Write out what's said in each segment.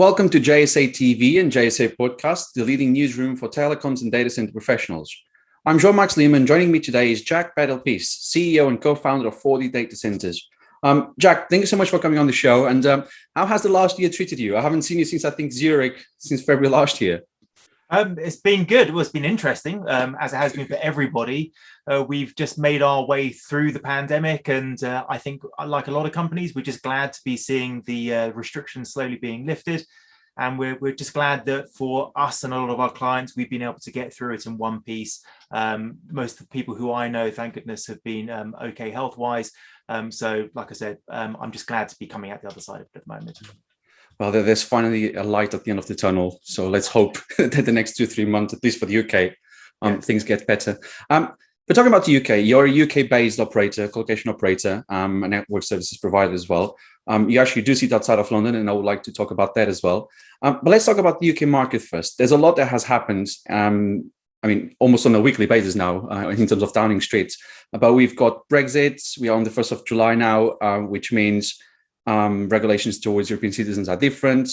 Welcome to JSA TV and JSA Podcast, the leading newsroom for telecoms and data center professionals. I'm João Marques Lima. Joining me today is Jack Bedell-Pearce, CEO and co-founder of 4D Data Centers. Um, Jack, thank you so much for coming on the show. And um, how has the last year treated you? I haven't seen you since, I think, Zurich, since February last year. Um, it's been good. Well, it's been interesting, um, as it has been for everybody. Uh, we've just made our way through the pandemic, and uh, I think, uh, like a lot of companies, we're just glad to be seeing the uh, restrictions slowly being lifted. And we're, we're just glad that for us and a lot of our clients, we've been able to get through it in one piece. Um, most of the people who I know, thank goodness, have been um, okay health-wise. Um, so, like I said, um, I'm just glad to be coming out the other side of it at the moment well, there's finally a light at the end of the tunnel. So let's hope that the next two, three months, at least for the UK, um, yes. things get better. Um, but talking about the UK, you're a UK-based operator, colocation operator, um, a network services provider as well. Um, you actually do sit outside of London, and I would like to talk about that as well. Um, but let's talk about the UK market first. There's a lot that has happened. Um, I mean, almost on a weekly basis now uh, in terms of Downing Street. But we've got Brexit. We are on the 1st of July now, uh, which means um, regulations towards European citizens are different.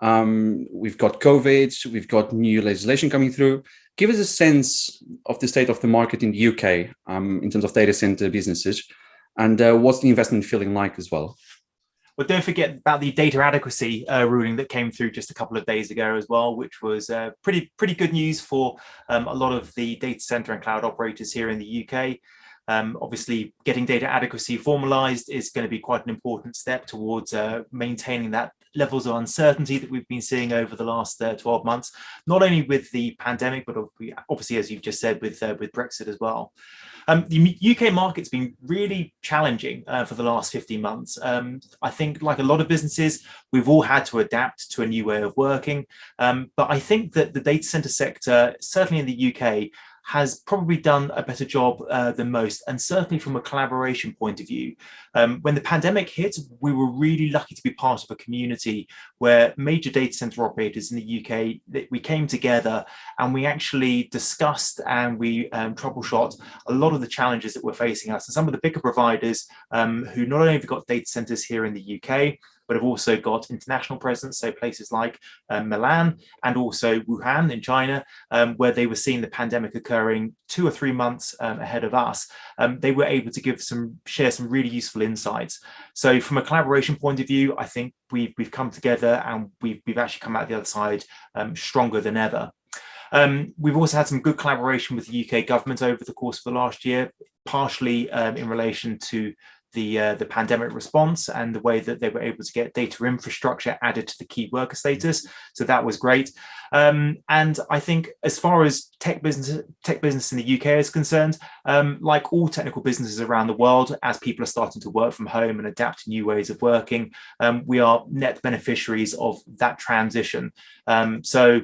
Um, we've got COVID, we've got new legislation coming through. Give us a sense of the state of the market in the UK um, in terms of data center businesses and uh, what's the investment feeling like as well? Well, don't forget about the data adequacy uh, ruling that came through just a couple of days ago as well, which was uh, pretty pretty good news for um, a lot of the data center and cloud operators here in the UK. Um, obviously, getting data adequacy formalized is going to be quite an important step towards uh, maintaining that levels of uncertainty that we've been seeing over the last uh, 12 months, not only with the pandemic, but obviously, as you've just said, with, uh, with Brexit as well. Um, the UK market's been really challenging uh, for the last 15 months. Um, I think like a lot of businesses, we've all had to adapt to a new way of working. Um, but I think that the data center sector, certainly in the UK, has probably done a better job uh, than most, and certainly from a collaboration point of view. Um, when the pandemic hit, we were really lucky to be part of a community where major data center operators in the UK, we came together and we actually discussed and we um, troubleshot a lot of the challenges that were facing us. And some of the bigger providers um, who not only have got data centers here in the UK, but have also got international presence, so places like um, Milan and also Wuhan in China, um, where they were seeing the pandemic occurring two or three months um, ahead of us. Um, they were able to give some share some really useful insights. So from a collaboration point of view, I think we've we've come together and we've we've actually come out the other side um, stronger than ever. Um, we've also had some good collaboration with the UK government over the course of the last year, partially um, in relation to the uh, the pandemic response and the way that they were able to get data infrastructure added to the key worker status. So that was great. Um, and I think as far as tech business tech business in the UK is concerned, um, like all technical businesses around the world, as people are starting to work from home and adapt to new ways of working, um, we are net beneficiaries of that transition. Um, so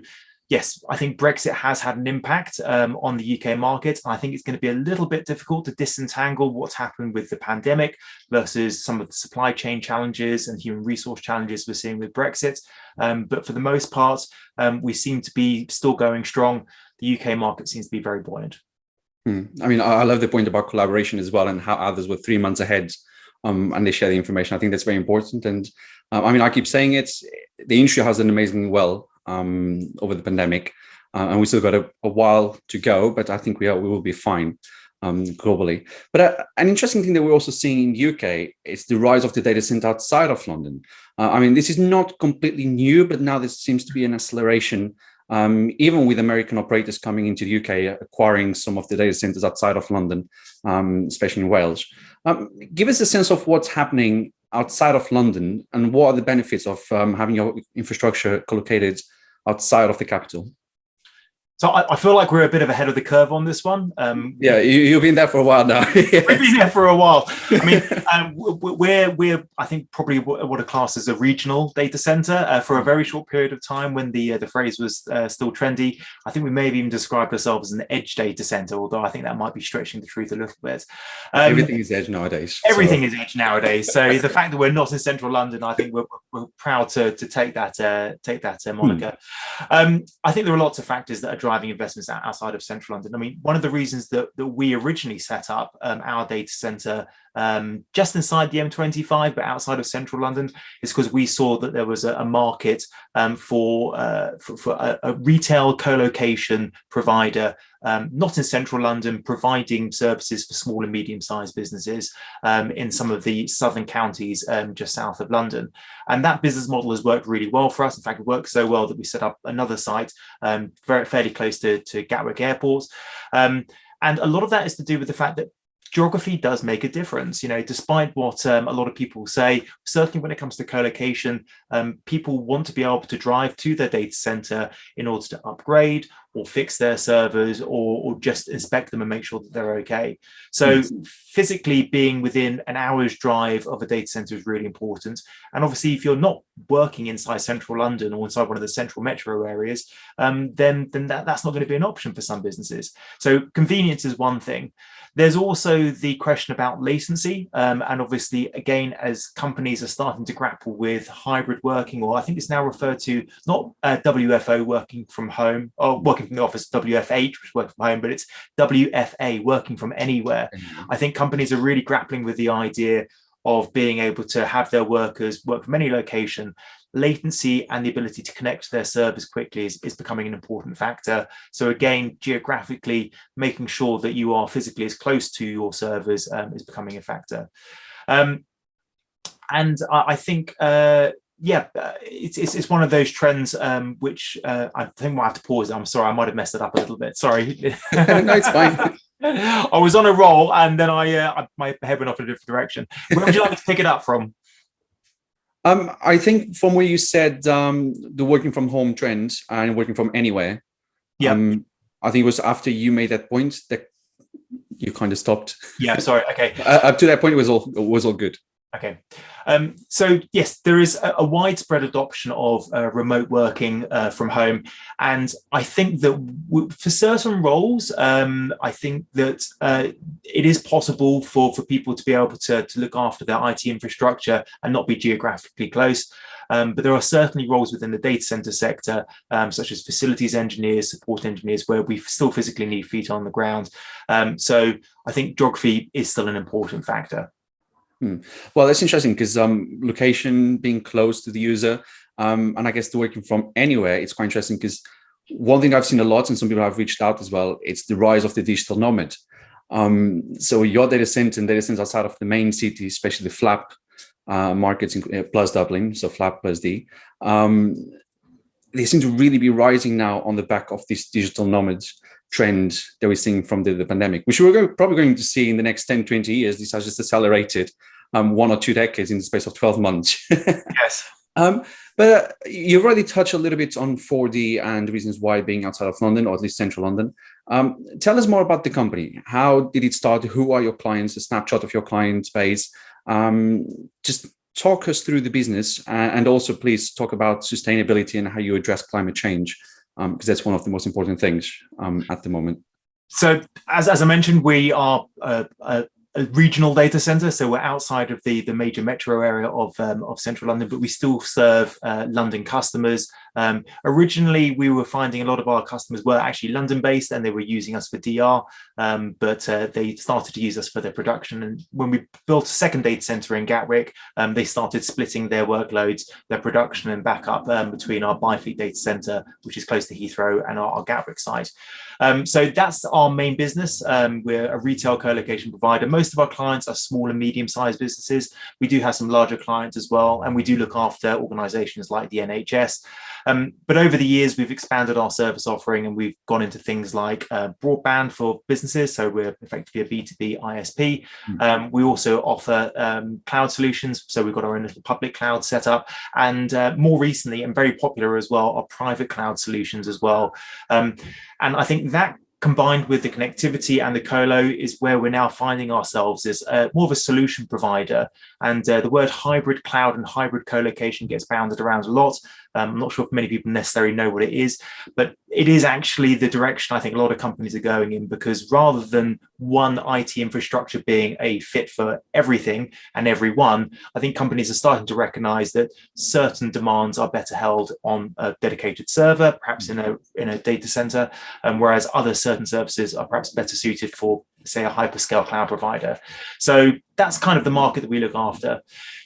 yes, I think Brexit has had an impact um, on the UK market. I think it's going to be a little bit difficult to disentangle what's happened with the pandemic versus some of the supply chain challenges and human resource challenges we're seeing with Brexit. Um, but for the most part, um, we seem to be still going strong. The UK market seems to be very buoyant. Hmm. I mean, I love the point about collaboration as well and how others were three months ahead um, and they share the information. I think that's very important. And uh, I mean, I keep saying it, the industry has done amazingly well um, over the pandemic. Uh, and we still got a, a, while to go, but I think we are we will be fine um, globally. But uh, an interesting thing that we're also seeing in the UK is the rise of the data center outside of London. Uh, I mean, this is not completely new, but now there seems to be an acceleration, um, even with American operators coming into the UK, acquiring some of the data centers outside of London, um, especially in Wales. Um, give us a sense of what's happening outside of London and what are the benefits of um, having your infrastructure collocated outside of the capital? So I, I, feel like we're a bit of ahead of the curve on this one. Um, yeah, you, have been there for a while now. we've been there for a while. I mean, um, we're we're I think probably what a class as a regional data center uh, for a very short period of time when the uh, the phrase was uh, still trendy. I think we may have even described ourselves as an edge data center, although I think that might be stretching the truth a little bit. Um, everything is edge nowadays. Everything so. is edge nowadays. So the fact that we're not in central London, I think we're, we're proud to to take that uh, take that uh, moniker. Hmm. Um, I think there are lots of factors that are driving investments outside of central London. I mean, one of the reasons that, that we originally set up um, our data center um, just inside the M25, but outside of central London, is because we saw that there was a, a market um, for, uh, for, for a, a, retail co-location provider, um, not in central London, providing services for small and medium-sized businesses um, in some of the southern counties um, just south of London. And that business model has worked really well for us. In fact, it worked so well that we set up another site um, very fairly close to, to Gatwick Airport. and a lot of that is to do with the fact that geography does make a difference. You know, despite what um, a lot of people say, certainly when it comes to co-location, um, people want to be able to drive to their data center in order to upgrade or fix their servers or, or just inspect them and make sure that they're okay. So yes. physically being within an hour's drive of a data center is really important. And obviously, if you're not working inside central London or inside one of the central metro areas, um, then, then that, that's not going to be an option for some businesses. So convenience is one thing. There's also the question about latency. Um, and obviously, again, as companies are starting to grapple with hybrid working, or I think it's now referred to not uh, WFO working from home or working from the office, WFH, which is working from home, but it's WFA working from anywhere. Mm -hmm. I think companies are really grappling with the idea of being able to have their workers work from any location latency and the ability to connect to their servers quickly is, is becoming an important factor. So again, geographically, making sure that you are physically as close to your servers um, is becoming a factor. Um, and I, I think, uh, yeah, uh, it's, it's, it's one of those trends um, which uh, I think I have to pause. I'm sorry, I might have messed it up a little bit. Sorry. no, it's fine. I was on a roll and then I, uh, my head went off in a different direction. Where would you like to pick it up from? Um, I think from where you said um, the working from home trend and working from anywhere, yeah, um, I think it was after you made that point that you kind of stopped. Yeah, sorry. Okay. uh, up to that point, it was all it was all good. Okay, um, so yes, there is a, a widespread adoption of uh, remote working uh, from home, and I think that for certain roles, um, I think that uh, it is possible for for people to be able to to look after their IT infrastructure and not be geographically close. Um, but there are certainly roles within the data center sector, um, such as facilities engineers, support engineers, where we still physically need feet on the ground. Um, so I think geography is still an important factor. Hmm. Well, that's interesting because um, location being close to the user, um, and I guess the working from anywhere, it's quite interesting because one thing I've seen a lot, and some people have reached out as well, it's the rise of the digital nomad. Um, so your data center and data centers outside of the main city, especially the flap uh, markets in, uh, plus Dublin, so flap plus D, um, they seem to really be rising now on the back of these digital nomads trend that we're seeing from the, the pandemic, which we're probably going to see in the next 10, 20 years. This has just accelerated um, one or two decades in the space of 12 months. yes. Um, but uh, you've already touched a little bit on 4D and reasons why being outside of London, or at least central London. Um, tell us more about the company. How did it start? Who are your clients? A snapshot of your client base. Um, just talk us through the business and also please talk about sustainability and how you address climate change because um, that's one of the most important things um, at the moment. So as, as I mentioned, we are a, regional data center. So we're outside of the, the major metro area of, um, of central London, but we still serve uh, London customers. Um, originally, we were finding a lot of our customers were actually London based and they were using us for DR, um, but uh, they started to use us for their production. And when we built a second data center in Gatwick, um, they started splitting their workloads, their production and backup um, between our Byfleet data center, which is close to Heathrow, and our, our Gatwick site. Um, so that's our main business. Um, we're a retail co-location provider. Most of our clients are small and medium-sized businesses. We do have some larger clients as well, and we do look after organizations like the NHS. Um, but over the years, we've expanded our service offering and we've gone into things like uh, broadband for businesses. So we're effectively a B2B ISP. Mm. Um, we also offer um, cloud solutions. So we've got our own little public cloud set up. And uh, more recently, and very popular as well, are private cloud solutions as well. Um, and I think that combined with the connectivity and the colo is where we're now finding ourselves as uh, more of a solution provider. And uh, the word hybrid cloud and hybrid co-location gets bounded around a lot. Um, I'm not sure if many people necessarily know what it is, but it is actually the direction I think a lot of companies are going in because rather than one IT infrastructure being a fit for everything and everyone, I think companies are starting to recognize that certain demands are better held on a dedicated server, perhaps in a in a data center, um, whereas other certain services are perhaps better suited for say a hyperscale cloud provider. So that's kind of the market that we look after.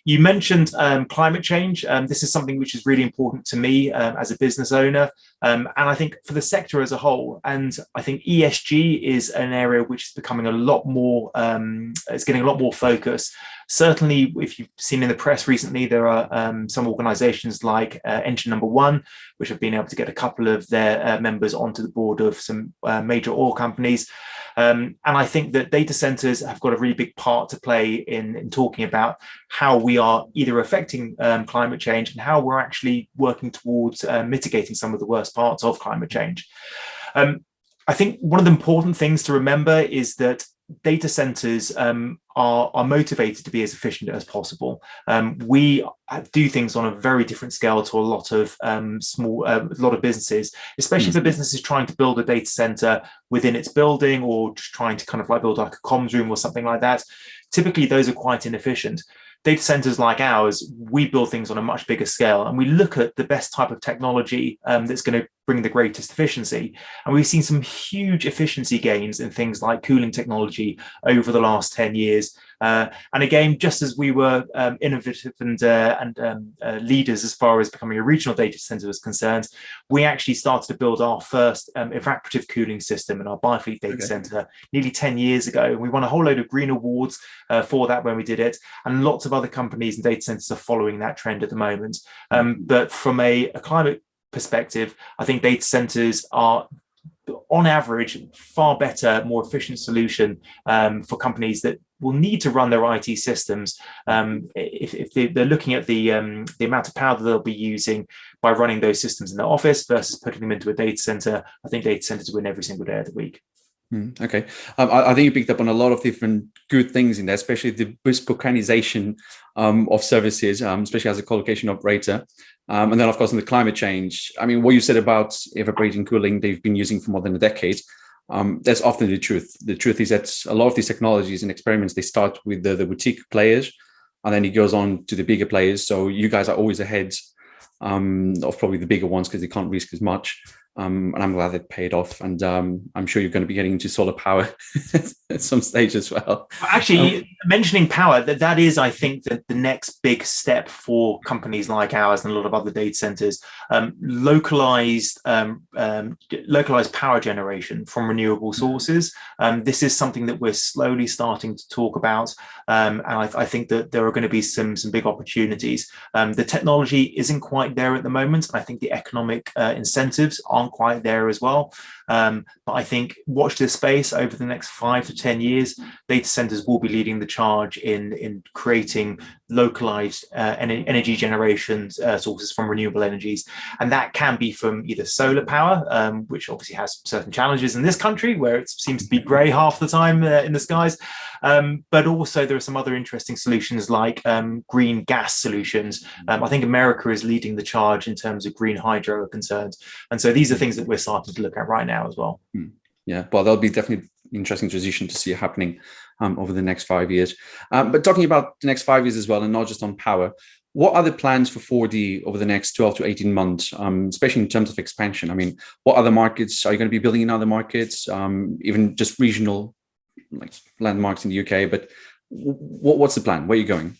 You mentioned um, climate change. Um, this is something which is really important to me um, as a business owner, um, and I think for the sector as a whole. And I think ESG is an area which is becoming a lot more, um, it's getting a lot more focus. Certainly, if you've seen in the press recently, there are um, some organizations like uh, Engine Number One, which have been able to get a couple of their uh, members onto the board of some uh, major oil companies. Um, and I think that data centers have got a really big part to play in, in talking about how we are either affecting um, climate change and how we're actually working towards uh, mitigating some of the worst parts of climate change. Um, I think one of the important things to remember is that data centers um, are, are motivated to be as efficient as possible. Um, we do things on a very different scale to a lot of um, small, uh, a lot of businesses, especially mm if a business is trying to build a data center within its building or just trying to kind of like build like a comms room or something like that. Typically, those are quite inefficient data centers like ours, we build things on a much bigger scale and we look at the best type of technology um, that's going to bring the greatest efficiency. And we've seen some huge efficiency gains in things like cooling technology over the last 10 years. Uh, and again, just as we were um, innovative and, uh, and um, uh, leaders as far as becoming a regional data center was concerned, we actually started to build our first um, evaporative cooling system in our Byfleet data okay. center nearly 10 years ago. And we won a whole load of green awards uh, for that when we did it. And lots of other companies and data centers are following that trend at the moment. Um, but from a, a climate perspective, I think data centers are on average, far better, more efficient solution um, for companies that will need to run their IT systems. Um, if, if they, are looking at the, um, the amount of power that they'll be using by running those systems in the office versus putting them into a data center, I think data centers win every single day of the week. Mm, okay, um, I, I, think you picked up on a lot of different good things in there, especially the bespokeization um, of services, um, especially as a colocation operator. Um, and then, of course, in the climate change, I mean, what you said about evaporating cooling they've been using for more than a decade, um, that's often the truth. The truth is that a lot of these technologies and experiments, they start with the, the boutique players, and then it goes on to the bigger players. So you guys are always ahead um, of probably the bigger ones because they can't risk as much. Um, and I'm glad it paid off. And um, I'm sure you're going to be getting into solar power at some stage as well. Actually, um, mentioning power, that, that is, I think, the, the next big step for companies like ours and a lot of other data centers. Um, localized, um, um, localized power generation from renewable mm. sources. this is something that we're slowly starting to talk about. and I, I, think that there are going to be some, some big opportunities. the technology isn't quite there at the moment. I think the economic uh, incentives are aren't quite there as well. Um, but I think watch this space over the next five to 10 years, data centers will be leading the charge in, in creating localized uh, energy generation uh, sources from renewable energies. And that can be from either solar power, um, which obviously has certain challenges in this country where it seems to be gray half the time uh, in the skies. Um, but also there are some other interesting solutions like um, green gas solutions. Um, I think America is leading the charge in terms of green hydro concerns. And so these are things that we're starting to look at right now as well. Hmm. Yeah, well, that'll be definitely interesting transition to see happening um, over the next five years. Um, but talking about the next five years as well, and not just on power, what are the plans for 4D over the next 12 to 18 months, um, especially in terms of expansion? I mean, what other markets are you going to be building in other markets, um, even just regional like landmarks in the UK? But what's the plan? Where are you going?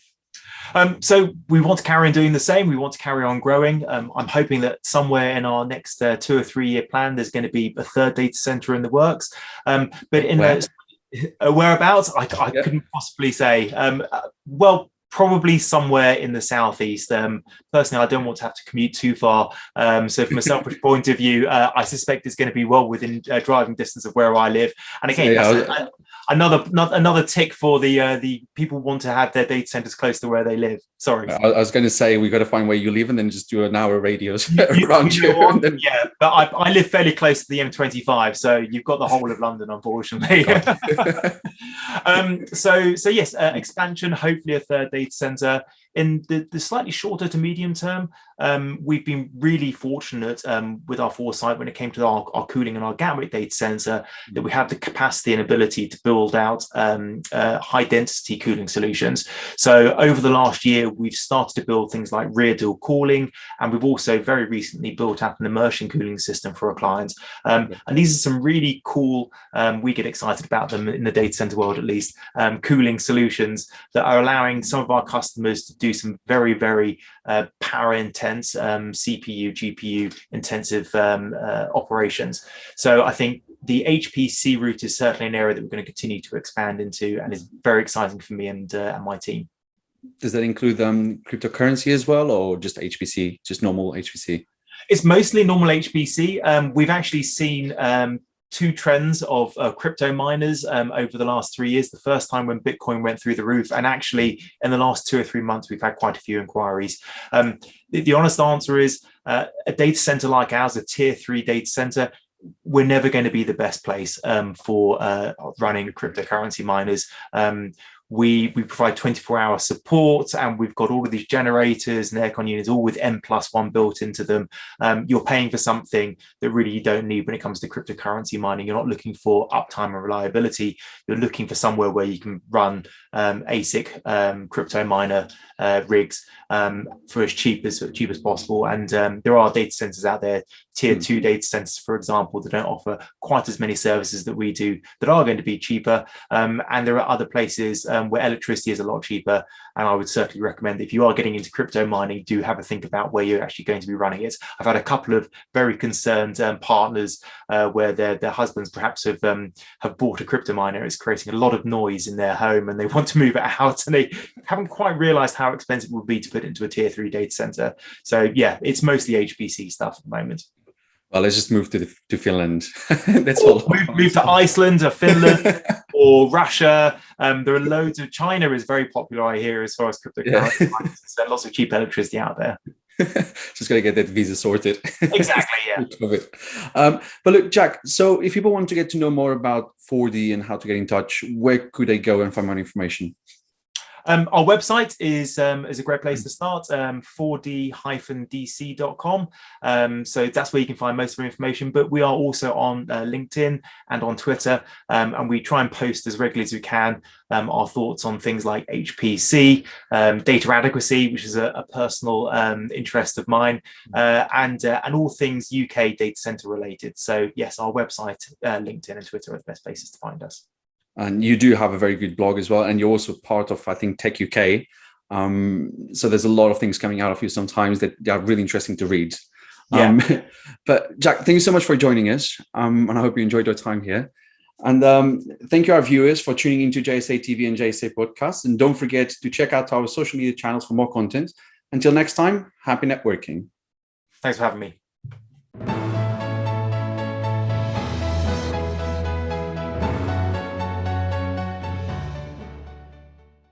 Um, so we want to carry on doing the same. We want to carry on growing. Um, I'm hoping that somewhere in our next uh, two or three year plan, there's going to be a third data center in the works. Um, but in Where? uh, whereabouts, I, I yeah. couldn't possibly say. Um, uh, well, probably somewhere in the southeast. Um, personally, I don't want to have to commute too far. Um, so from a selfish point of view, uh, I suspect it's going to be well within uh, driving distance of where I live. And again, yeah, another another tick for the uh, the people want to have their data centers close to where they live. Sorry, I, I was going to say we got to find where you live and then just do an hour radius around you. you then... Yeah, but I, I live fairly close to the M25, so you've got the whole of London, unfortunately. um, so so yes, uh, expansion. Hopefully, a third data center in the, the slightly shorter to medium term. Um, we've been really fortunate um, with our foresight when it came to our, our, cooling and our Gatwick data center that we have the capacity and ability to build out um, uh, high density cooling solutions. So over the last year, we've started to build things like rear door cooling, and we've also very recently built out an immersion cooling system for our clients. Um, and these are some really cool, um, we get excited about them in the data center world at least, um, cooling solutions that are allowing some of our customers to do some very, very uh, power intense um, CPU, GPU intensive um, uh, operations. So I think the HPC route is certainly an area that we're going to continue to expand into and is very exciting for me and, uh, and my team. Does that include um, cryptocurrency as well or just HPC, just normal HPC? It's mostly normal HPC. Um, we've actually seen um, two trends of uh, crypto miners um, over the last three years. The first time when Bitcoin went through the roof, and actually in the last two or three months, we've had quite a few inquiries. Um, the, the, honest answer is uh, a data center like ours, a tier three data center, we're never going to be the best place um, for uh, running cryptocurrency miners. Um, we we provide 24 hour support and we've got all of these generators and aircon units all with n plus one built into them. Um, you're paying for something that really you don't need when it comes to cryptocurrency mining. You're not looking for uptime and reliability. You're looking for somewhere where you can run um, asic um, crypto miner uh, rigs um, for as cheap as cheap as possible. And um, there are data centers out there tier mm. two data centers for example that don't offer quite as many services that we do that are going to be cheaper um, and there are other places um, where electricity is a lot cheaper. And I would certainly recommend if you are getting into crypto mining, do have a think about where you're actually going to be running it. I've had a couple of very concerned um, partners uh, where their, their husbands perhaps have um, have bought a crypto miner. It's creating a lot of noise in their home and they want to move it out and they haven't quite realized how expensive it would be to put it into a tier three data center. So yeah, it's mostly HPC stuff at the moment. Well, let's just move to the, to Finland. That's all. Move, move, to Iceland or Finland or Russia. Um, there are loads of China is very popular, I hear, as far as cryptocurrency. Yeah. so lots of cheap electricity out there. just got to get that visa sorted. Exactly, yeah. um, but look, Jack, so if people want to get to know more about 4D and how to get in touch, where could they go and find more information? Um, our website is um, is a great place to start, um, 4d-dc.com. Um, so that's where you can find most of our information. But we are also on uh, LinkedIn and on Twitter, um, and we try and post as regularly as we can um, our thoughts on things like HPC, data adequacy, which is a, a personal interest of mine, uh, and uh, and all things UK data center related. So yes, our website, uh, LinkedIn, and Twitter are the best places to find us and you do have a very good blog as well and you're also part of i think tech uk um, so there's a lot of things coming out of you sometimes that are really interesting to read. Yeah. Um, but jack thank you so much for joining us. Um, and i hope you enjoyed your time here. And um, thank you our viewers for tuning into jsa tv and jsa podcast and don't forget to check out our social media channels for more content. Until next time happy networking. Thanks for having me